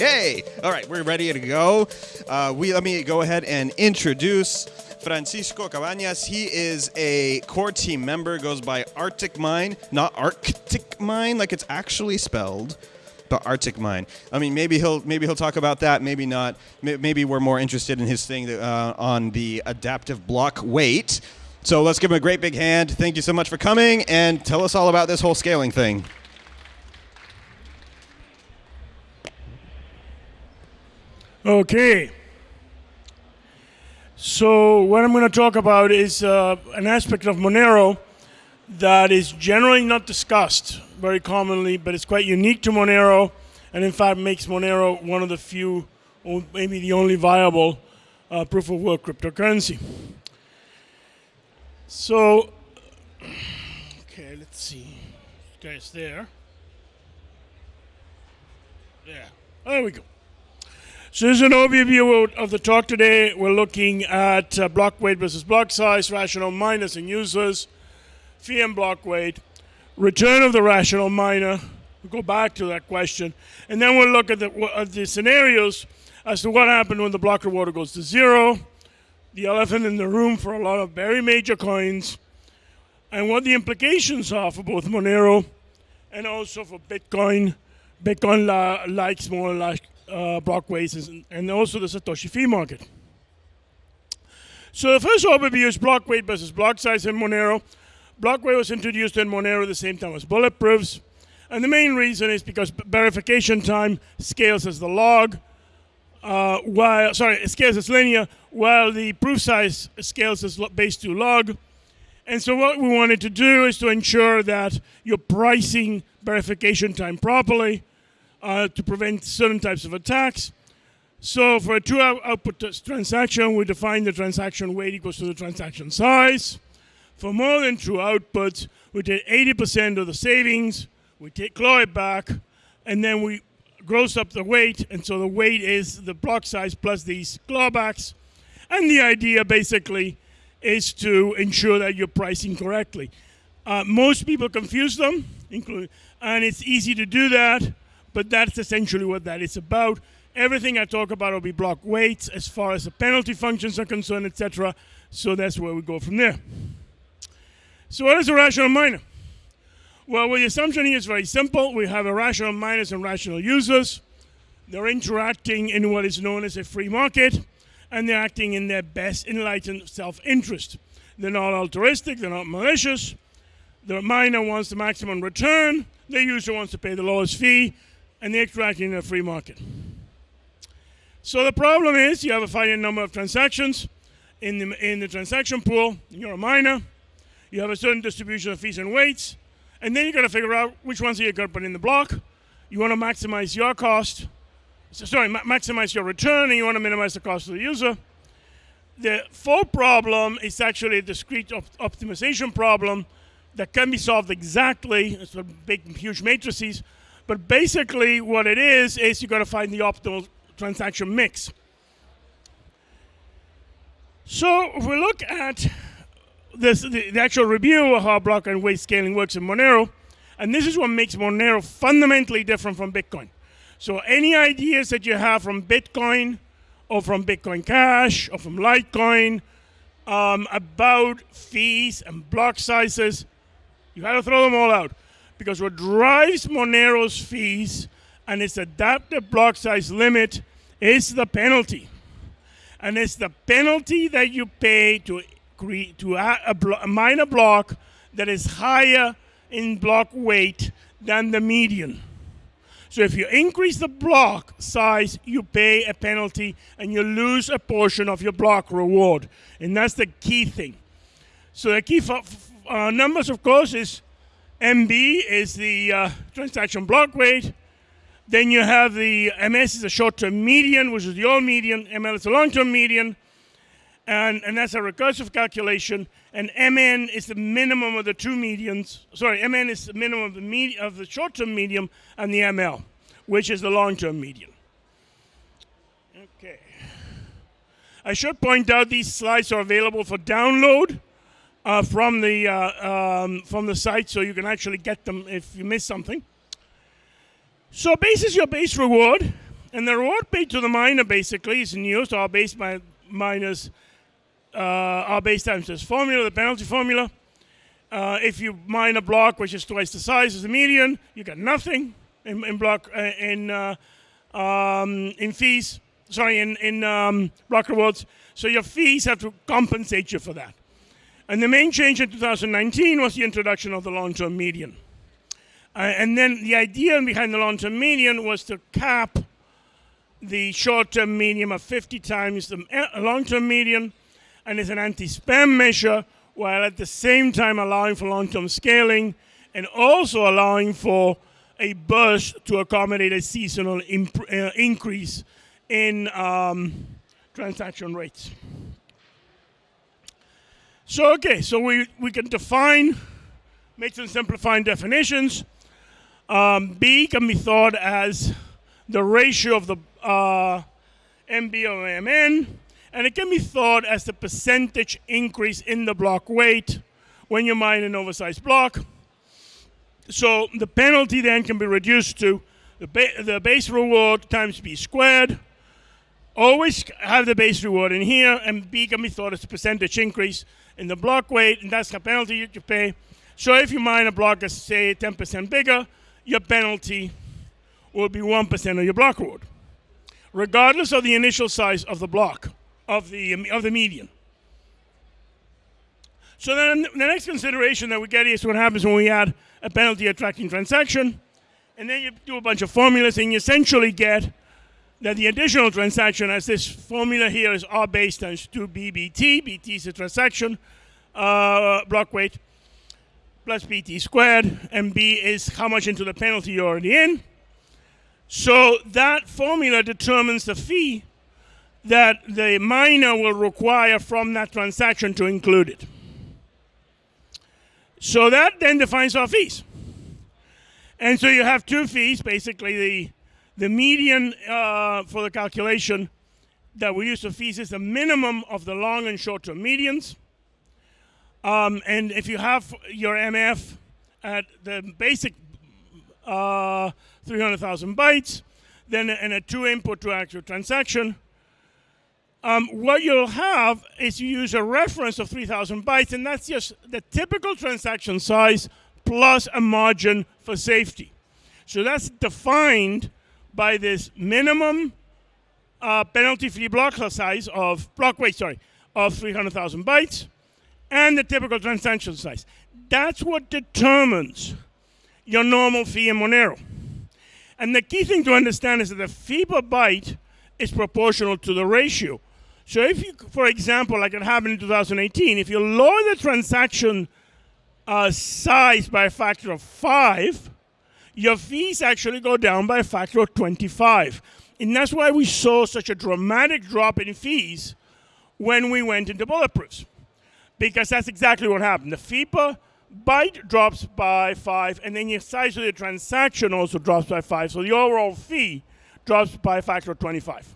Okay. All right. We're ready to go. Uh, we let me go ahead and introduce Francisco Cabañas. He is a core team member. Goes by Arctic Mine, not Arctic Mine, like it's actually spelled. But Arctic Mine. I mean, maybe he'll maybe he'll talk about that. Maybe not. Maybe we're more interested in his thing uh, on the adaptive block weight. So let's give him a great big hand. Thank you so much for coming and tell us all about this whole scaling thing. Okay. So what I'm going to talk about is uh, an aspect of Monero that is generally not discussed very commonly, but it's quite unique to Monero, and in fact makes Monero one of the few, or maybe the only viable uh, proof of work cryptocurrency. So, okay, let's see. Guys, there. There. There we go. So this is an overview of- the talk today. We're looking at uh, block weight versus block size, rational miners and users, fee and block weight, return of the rational miner. We'll go back to that question. And then we'll look at the, at the scenarios as to what happened when the block reward goes to zero, the elephant in the room for a lot of very major coins, and what the implications are for both Monero and also for Bitcoin. Bitcoin likes more like uh, block weights and, and also the Satoshi fee market. So the first overview is block weight versus block size in Monero. Block weight was introduced in Monero at the same time as bulletproofs. And the main reason is because verification time scales as the log, uh, while, sorry, it scales as linear, while the proof size scales as base 2 log. And so what we wanted to do is to ensure that you're pricing verification time properly uh, to prevent certain types of attacks. So for a two-output transaction, we define the transaction weight equals to the transaction size. For more than two outputs, we take 80% of the savings, we take claw it back, and then we gross up the weight. And so the weight is the block size plus these clawbacks. And the idea basically is to ensure that you're pricing correctly. Uh, most people confuse them, including, and it's easy to do that, but that's essentially what that is about. Everything I talk about will be block weights as far as the penalty functions are concerned, etc. So that's where we go from there. So what is a rational miner? Well, well, the assumption here is very simple. We have a rational miners and rational users. They're interacting in what is known as a free market, and they're acting in their best enlightened self-interest. They're not altruistic, they're not malicious. The miner wants the maximum return, the user wants to pay the lowest fee, and they're in a free market. So the problem is you have a finite number of transactions in the, in the transaction pool, you're a miner, you have a certain distribution of fees and weights, and then you got to figure out which ones are you going to put in the block. You want to maximize your cost, so, sorry, ma- maximize your return, and you want to minimize the cost of the user. The full problem is actually a discrete op- optimization problem that can be solved exactly. It's a big, huge matrices, but basically what it is is you got to find the optimal transaction mix. So if we look at this, the, the actual review of how block and weight scaling works in Monero, and this is what makes Monero fundamentally different from Bitcoin. So any ideas that you have from Bitcoin or from Bitcoin Cash or from Litecoin um, about fees and block sizes, you got to throw them all out because what drives Monero's fees and its adaptive block size limit is the penalty and it's the penalty that you pay to create to a, a minor block that is higher in block weight than the median. So if you increase the block size, you pay a penalty and you lose a portion of your block reward, and that's the key thing. So the key f- f- uh, numbers, of course, is MB is the uh, transaction block weight. Then you have the MS is a short-term median, which is the old median. ML is a long-term median, and, and that's a recursive calculation. And MN is the minimum of the two medians. Sorry, MN is the minimum of the med- of the short-term median and the ML, which is the long-term median. Okay. I should point out these slides are available for download uh, from the uh, um, from the site, so you can actually get them if you miss something. So base is your base reward. And the reward paid to the miner basically is new, so R base mi- minus uh, base times this formula, the penalty formula. Uh, if you mine a block which is twice the size as the median, you get nothing in, in block uh, in uh, um, in fees. Sorry, in in um, block rewards. So your fees have to compensate you for that. And the main change in 2019 was the introduction of the long-term median. Uh, and then the idea behind the long-term median was to cap the short-term median of 50 times the uh, long-term median, and it's an anti-spam measure, while at the same time allowing for long-term scaling and also allowing for a burst to accommodate a seasonal uh, increase in um, transaction rates. So, okay, so we, we can define, make some simplifying definitions. Um, B can be thought as the ratio of the uh, MB over MN, and it can be thought as the percentage increase in the block weight when you mine an oversized block. So the penalty then can be reduced to the, ba- the base reward times B squared. Always have the base reward in here, and B can be thought as a percentage increase in the block weight, and that's the penalty you have to pay. So if you mine a block that's, say, 10% bigger, your penalty will be 1% of your block reward, regardless of the initial size of the block, of the, um, of the median. So then the next consideration that we get is what happens when we add a penalty attracting transaction. And then you do a bunch of formulas and you essentially get that the additional transaction, as this formula here is R base times 2BBT, BT is a transaction uh, block weight, plus BT squared, and B is how much into the penalty you're already in. So that formula determines the fee that the miner will require from that transaction to include it. So that then defines our fees. And so you have two fees, basically the the median uh, for the calculation that we use for fees is the minimum of the long and short-term medians. Um, and if you have your MF at the basic uh, 300,000 bytes, then and a two input to actual transaction, um, what you'll have is you use a reference of 3,000 bytes, and that's just the typical transaction size plus a margin for safety. So that's defined by this minimum uh, penalty-free block size of block weight, sorry, of 300,000 bytes, and the typical transaction size. That's what determines your normal fee in Monero. And the key thing to understand is that the fee per byte is proportional to the ratio. So if you, for example, like it happened in 2018, if you lower the transaction uh, size by a factor of five, your fees actually go down by a factor of 25. And that's why we saw such a dramatic drop in fees when we went into bulletproofs. Because that's exactly what happened. The fee per byte drops by five, and then your size of the transaction also drops by five. So the overall fee drops by a factor of 25.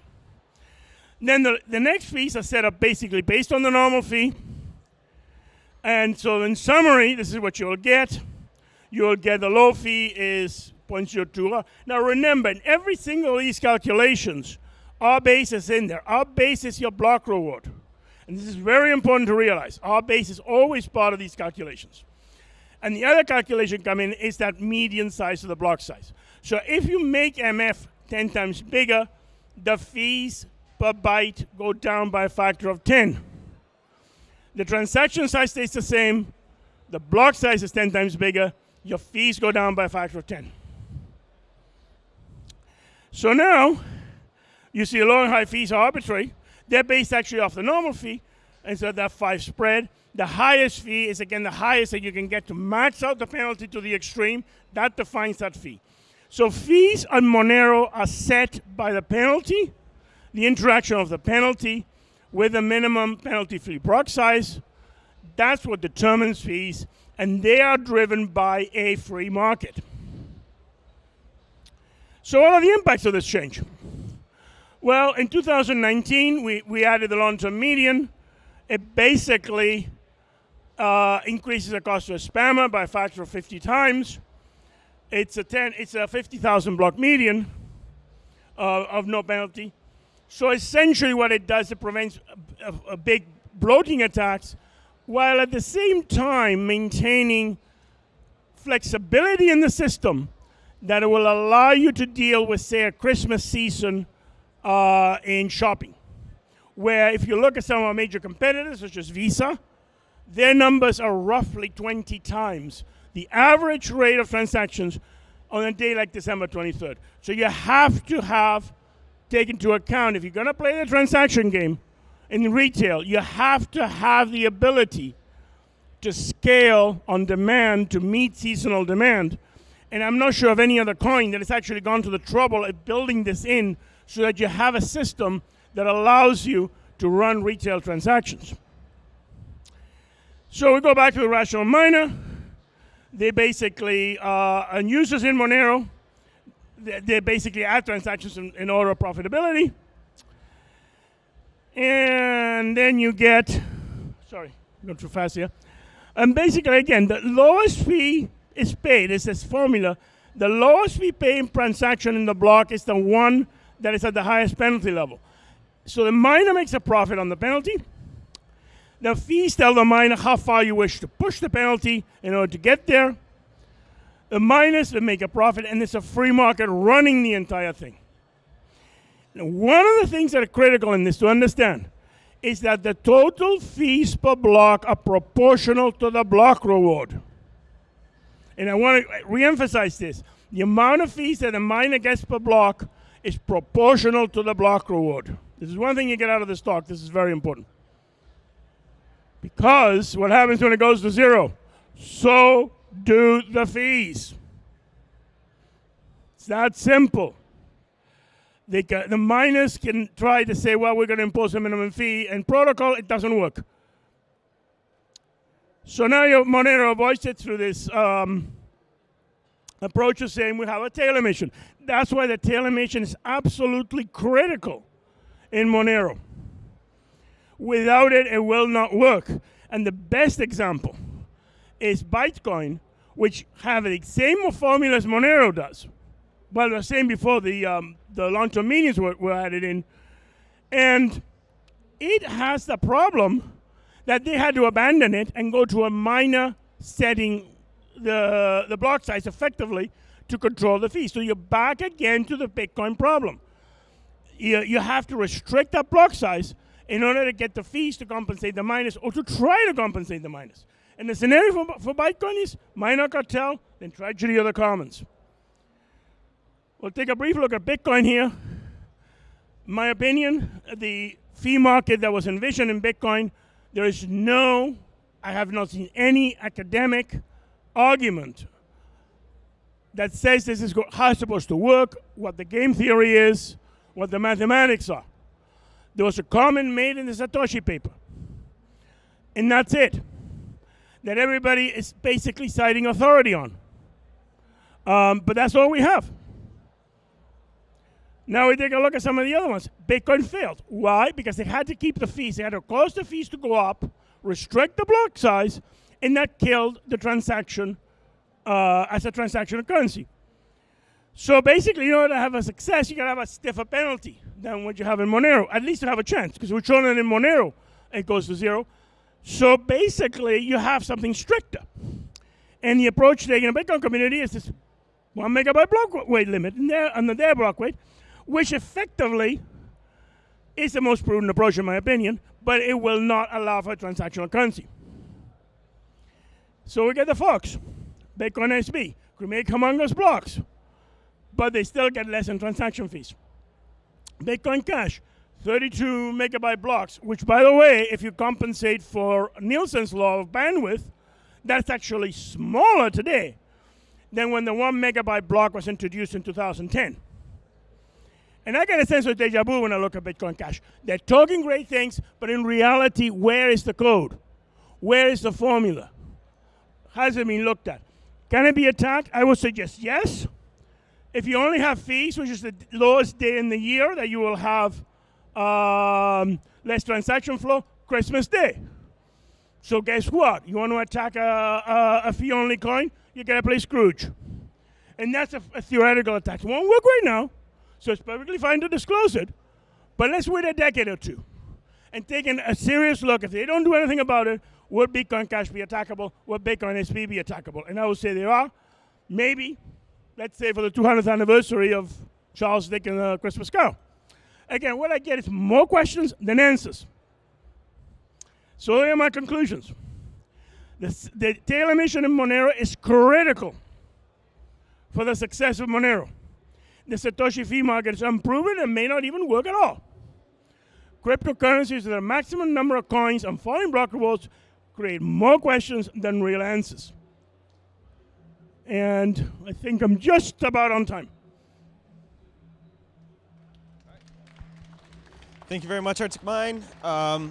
Then the, the next fees are set up basically based on the normal fee. And so in summary, this is what you'll get you'll get the low fee is 0.02. Now remember, in every single of these calculations, R base is in there. R base is your block reward. And this is very important to realize. R base is always part of these calculations. And the other calculation come in is that median size of the block size. So if you make MF 10 times bigger, the fees per byte go down by a factor of 10. The transaction size stays the same, the block size is 10 times bigger, your fees go down by a factor of 10. So now, you see low and high fees are arbitrary. They're based actually off the normal fee, and so that five spread. The highest fee is again the highest that you can get to max out the penalty to the extreme. That defines that fee. So fees on Monero are set by the penalty, the interaction of the penalty with the minimum penalty-free block size. That's what determines fees and they are driven by a free market. So, what are the impacts of this change? Well, in 2019, we, we added the long term median. It basically uh, increases the cost of a spammer by a factor of 50 times. It's a, 10, it's a 50,000 block median. uh, of no penalty. So essentially, what it does, it prevents a, a, a big bloating attacks, while at the same time maintaining flexibility in the system that it will allow you to deal with, say, a Christmas season uh, in shopping. Where if you look at some of our major competitors, such as Visa, their numbers are roughly 20 times the average rate of transactions on a day like December 23rd. So you have to have take into account if you're going to play the transaction game in retail, you have to have the ability to scale on demand to meet seasonal demand. And I'm not sure of any other coin that has actually gone to the trouble of building this in so that you have a system that allows you to run retail transactions. So we go back to the rational miner. They basically uh, and users in Monero. They, basically add transactions in, in order of profitability. And then you get, sorry, going too fast here. And basically, again, the lowest fee is paid. It's this formula. The lowest fee paid transaction in the block is the one that is at the highest penalty level. So the miner makes a profit on the penalty. The fees tell the miner how far you wish to push the penalty in order to get there. The miners will make a profit, and it's a free market running the entire thing. Now, one of the things that are critical in this to understand is that the total fees per block are proportional to the block reward. And I want to reemphasize this. The amount of fees that a miner gets per block is proportional to the block reward. This is one thing you get out of this talk. This is very important. Because what happens when it goes to zero? So do the fees. It's that simple. The miners can try to say, well, we're going to impose a minimum fee, and protocol, it doesn't work. So now Monero avoids it through this um, approach of saying we have a tail emission. That's why the tail emission is absolutely critical in Monero. Without it, it will not work. And the best example is Bitcoin, which have the same formula as Monero does. Well, the same before the um, the long-term meanings were, were added in, and it has the problem that they had to abandon it and go to a miner setting the the block size effectively to control the fee. So you're back again to the Bitcoin problem. You, you have to restrict that block size in order to get the fees to compensate the miners or to try to compensate the miners. And the scenario for, for Bitcoin is miner cartel, then tragedy of the commons. We'll take a brief look at Bitcoin here. My opinion, the fee market that was envisioned in Bitcoin, there is no, I have not seen any academic argument that says this is how it's supposed to work, what the game theory is, what the mathematics are. There was a comment made in the Satoshi paper. And that's it. That everybody is basically citing authority on. Um, but that's all we have. Now we take a look at some of the other ones. Bitcoin failed. Why? Because they had to keep the fees. They had to cause the fees to go up, restrict the block size, and that killed the transaction uh, as a transactional currency. So basically, in order to have a success, you gotta have a stiffer penalty than what you have in Monero. At least to have a chance, because we're showing it in Monero, it goes to zero. So basically, you have something stricter. And the approach taken in the Bitcoin community is this one megabyte block weight limit and, there, under their block weight, which effectively is the most prudent approach in my opinion, but it will not allow for transactional currency. So we get the Fox, Bitcoin SV, we make humongous blocks, but they still get less in transaction fees. Bitcoin Cash, 32 megabyte blocks, which by the way, if you compensate for Nielsen's law of bandwidth, that's actually smaller today than when the one megabyte block was introduced in 2010. And I get a sense of deja vu when I look at Bitcoin Cash. They're talking great things, but in reality, where is the code? Where is the formula? Has it been looked at? Can it be attacked? I would suggest yes. If you only have fees, which is the lowest day in the year that you will have um, less transaction flow, Christmas Day. So guess what? You want to attack a, a, a fee-only coin? You got to play Scrooge. And that's a, a theoretical attack. It won't work right now. So it's perfectly fine to disclose it, but let's wait a decade or two and take a serious look. If they don't do anything about it, would Bitcoin Cash be attackable? Would Bitcoin SV be attackable? And I would say they are. Maybe, let's say for the 200th anniversary of Charles Dickens' uh, Christmas Carol. Again, what I get is more questions than answers. So here are my conclusions. The, the tail emission in Monero is critical for the success of Monero. The Satoshi fee market is unproven and may not even work at all. Cryptocurrencies with a maximum number of coins and falling block rewards create more questions than real answers. And I think I'm just about on time. Thank you very much, Arctic Mine. Um,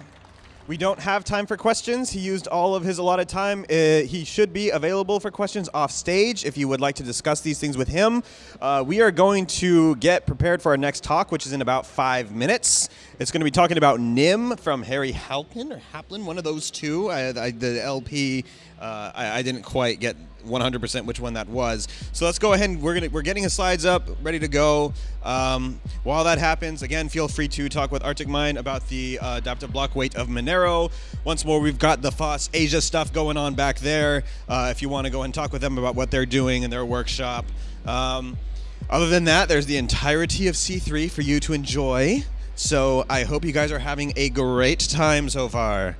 we don't have time for questions. He used all of his allotted time. Uh, he should be available for questions off stage if you would like to discuss these things with him. Uh, we are going to get prepared for our next talk, which is in about five minutes. It's going to be talking about Nym from Harry Halpin or Haplin, one of those two. I, I, the LP, uh, I, I didn't quite get 100% which one that was. So let's go ahead and we're gonna we're getting his slides up, ready to go. Um, while that happens, again, feel free to talk with Arctic Mine about the uh, adaptive block weight of Monero. Once more, we've got the FOSS Asia stuff going on back there. Uh, if you want to go and talk with them about what they're doing in their workshop. Um, other than that, there's the entirety of C3 for you to enjoy. So I hope you guys are having a great time so far.